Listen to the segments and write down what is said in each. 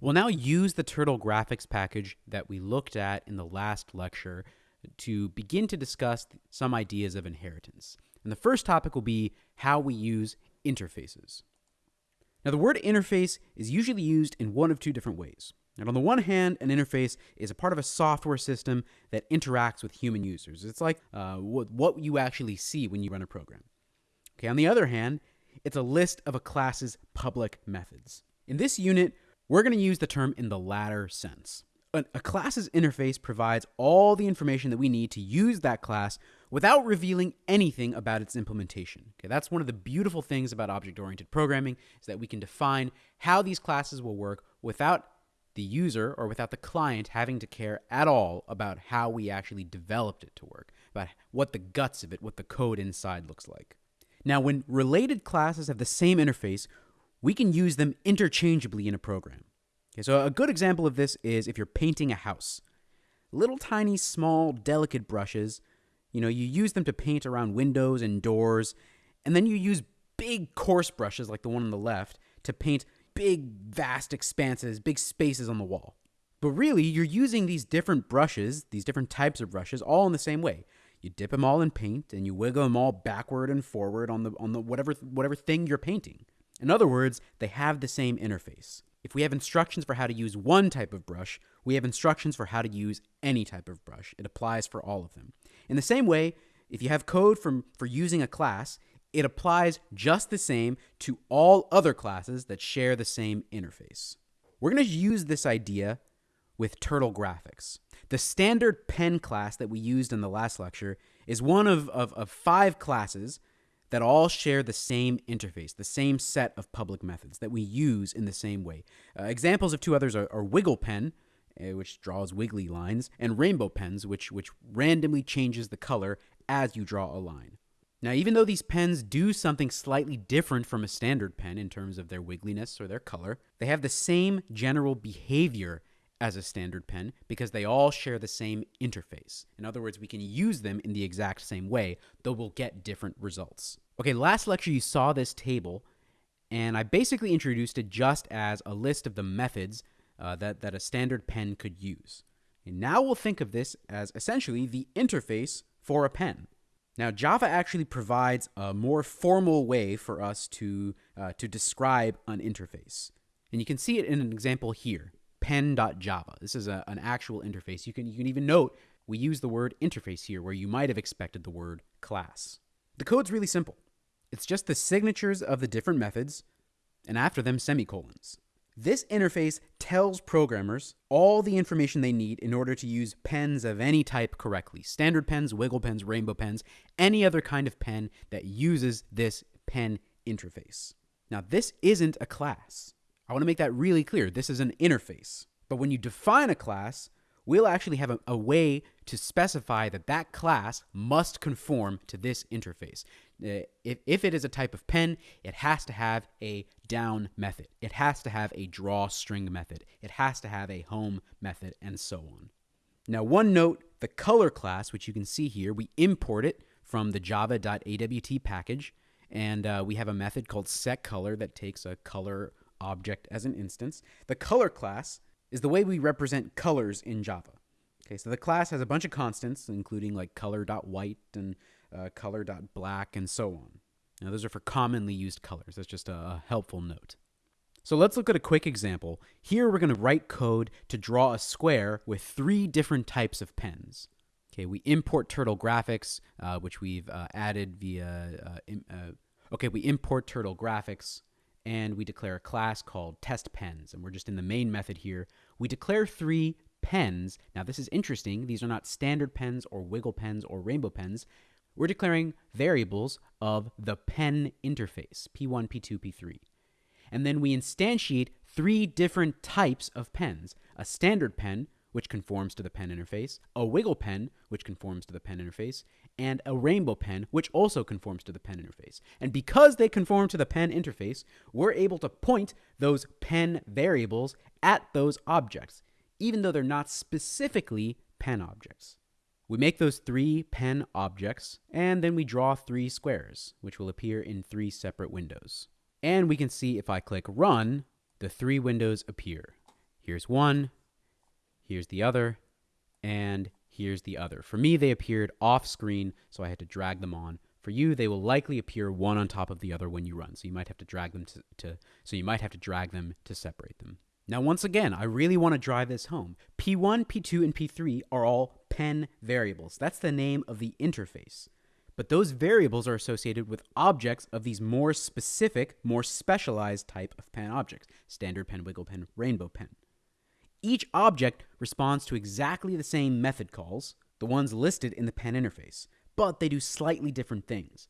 We'll now use the Turtle graphics package that we looked at in the last lecture to begin to discuss some ideas of inheritance. And the first topic will be how we use interfaces. Now, the word interface is usually used in one of two different ways. And on the one hand, an interface is a part of a software system that interacts with human users. It's like uh, what, what you actually see when you run a program. Okay, on the other hand, it's a list of a class's public methods. In this unit, we're going to use the term in the latter sense. A, class's interface provides all the information that we need to use that class without revealing anything about its implementation. Okay, that's one of the beautiful things about object-oriented programming is that we can define how these classes will work without the user or without the client having to care at all about how we actually developed it to work, about what the guts of it, what the code inside looks like. Now, when related classes have the same interface, we can use them interchangeably in a program. Okay, so a good example of this is if you're painting a house. Little tiny, small, delicate brushes, you know, you use them to paint around windows and doors, and then you use big coarse brushes like the one on the left to paint big, vast expanses, big spaces on the wall. But really, you're using these different brushes, these different types of brushes, all in the same way. You dip them all in paint and you wiggle them all backward and forward on the on the whatever whatever thing you're painting. In other words, they have the same interface. If we have instructions for how to use one type of brush, we have instructions for how to use any type of brush. It applies for all of them. In the same way, if you have code from, for using a class, it applies just the same to all other classes that share the same interface. We're going to use this idea with Turtle Graphics. The standard pen class that we used in the last lecture is one of, of, of, five classes that all share the same interface, the same set of public methods that we use in the same way. Uh, examples of two others are, are Wiggle Pen, uh, which draws wiggly lines, and Rainbow Pens, which, which randomly changes the color as you draw a line. Now, even though these pens do something slightly different from a standard pen in terms of their wiggliness or their color, they have the same general behavior as a standard pen because they all share the same interface. In other words, we can use them in the exact same way, though we'll get different results. Okay, last lecture you saw this table, and I basically introduced it just as a list of the methods uh, that, that a standard pen could use. And now we'll think of this as essentially the interface for a pen. Now, Java actually provides a more formal way for us to, uh, to describe an interface. And you can see it in an example here, pen.java. This is a, an actual interface. You can, you can even note we use the word interface here where you might have expected the word class. The code's really simple. It's just the signatures of the different methods, and after them, semicolons. This interface tells programmers all the information they need in order to use pens of any type correctly. Standard pens, wiggle pens, rainbow pens, any other kind of pen that uses this pen interface. Now, this isn't a class. I want to make that really clear. This is an interface. But when you define a class, we'll actually have a, a, way to specify that that class must conform to this interface. Uh, if, if it is a type of pen, it has to have a down method. It has to have a draw string method. It has to have a home method, and so on. Now, one note, the color class, which you can see here, we import it from the java.awt package, and uh, we have a method called setColor that takes a color object as an instance. The color class is the way we represent colors in Java. Okay, so the class has a bunch of constants, including like color.white and uh, color.black and so on. Now, those are for commonly used colors. That's just a helpful note. So let's look at a quick example. Here we're going to write code to draw a square with three different types of pens. Okay, we import Turtle Graphics, uh, which we've uh, added via. Uh, uh, okay, we import Turtle Graphics and we declare a class called test pens. And we're just in the main method here. We declare three pens. Now, this is interesting. These are not standard pens or wiggle pens or rainbow pens. We're declaring variables of the pen interface, P1, P2, P3. And then we instantiate three different types of pens a standard pen, which conforms to the pen interface, a wiggle pen, which conforms to the pen interface, and a rainbow pen, which also conforms to the pen interface. And because they conform to the pen interface, we're able to point those pen variables at those objects, even though they're not specifically pen objects. We make those three pen objects, and then we draw three squares, which will appear in three separate windows. And we can see if I click Run, the three windows appear. here's one, here's the other, and here's the other. For me, they appeared off screen, so I had to drag them on. For you, they will likely appear one on top of the other when you run, so you might have to drag them to, to so you might have to drag them to separate them. Now, once again, I really want to drive this home. P1, P2, and P3 are all pen variables. That's the name of the interface. But those variables are associated with objects of these more specific, more specialized type of pen objects standard pen, wiggle pen, rainbow pen. Each object responds to exactly the same method calls, the ones listed in the pen interface, but they do slightly different things.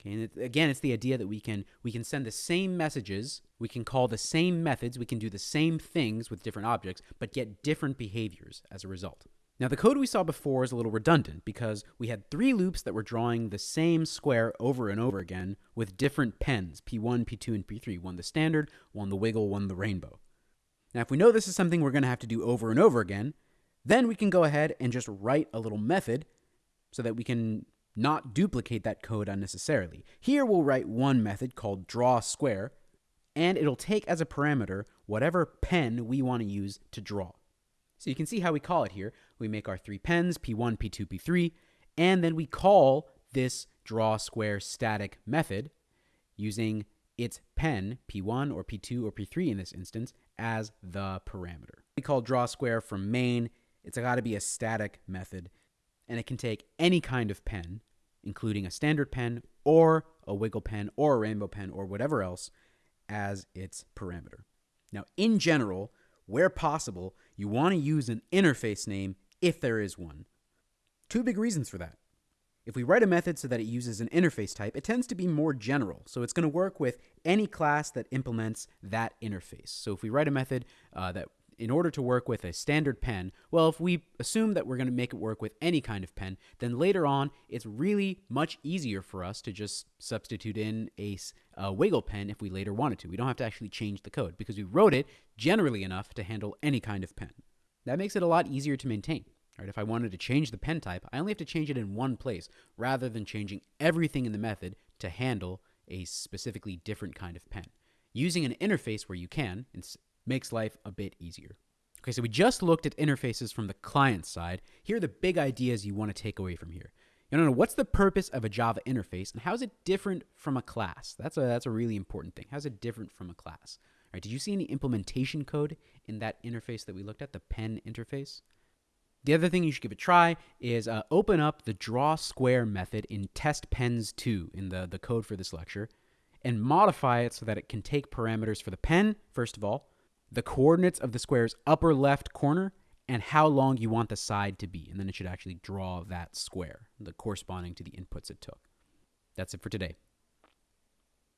Okay, and it, again, it's the idea that we can we can send the same messages, we can call the same methods, we can do the same things with different objects, but get different behaviors as a result. Now, the code we saw before is a little redundant because we had three loops that were drawing the same square over and over again with different pens, P1, P2, and P3, one the standard, one the wiggle, one the rainbow. Now, if we know this is something we're going to have to do over and over again, then we can go ahead and just write a little method so that we can not duplicate that code unnecessarily. Here we'll write one method called draw square, and it'll take as a parameter whatever pen we want to use to draw. So you can see how we call it here. We make our three pens, P1, P2, P3, and then we call this draw square static method using its pen, P1 or P2 or P3 in this instance, as the parameter. We call draw square from main. It's got to be a static method, and it can take any kind of pen, including a standard pen or a wiggle pen or a rainbow pen or whatever else, as its parameter. Now, in general, where possible, you want to use an interface name if there is one. Two big reasons for that. If we write a method so that it uses an interface type, it tends to be more general. So it's going to work with any class that implements that interface. So if we write a method uh, that in order to work with a standard pen, well, if we assume that we're going to make it work with any kind of pen, then later on, it's really much easier for us to just substitute in a, a, wiggle pen if we later wanted to. We don't have to actually change the code because we wrote it generally enough to handle any kind of pen. That makes it a lot easier to maintain. Right? If I wanted to change the pen type, I only have to change it in one place rather than changing everything in the method to handle a specifically different kind of pen. Using an interface where you can makes life a bit easier. Okay, so we just looked at interfaces from the client side. Here are the big ideas you want to take away from here. You want to know what's the purpose of a Java interface and how is it different from a class? That's a that's a really important thing. How's it different from a class? All right, did you see any implementation code in that interface that we looked at, the pen interface? The other thing you should give a try is uh, open up the draw square method in test pens 2 in the, the code for this lecture and modify it so that it can take parameters for the pen, first of all, the coordinates of the square's upper left corner, and how long you want the side to be. And then it should actually draw that square, the corresponding to the inputs it took. That's it for today.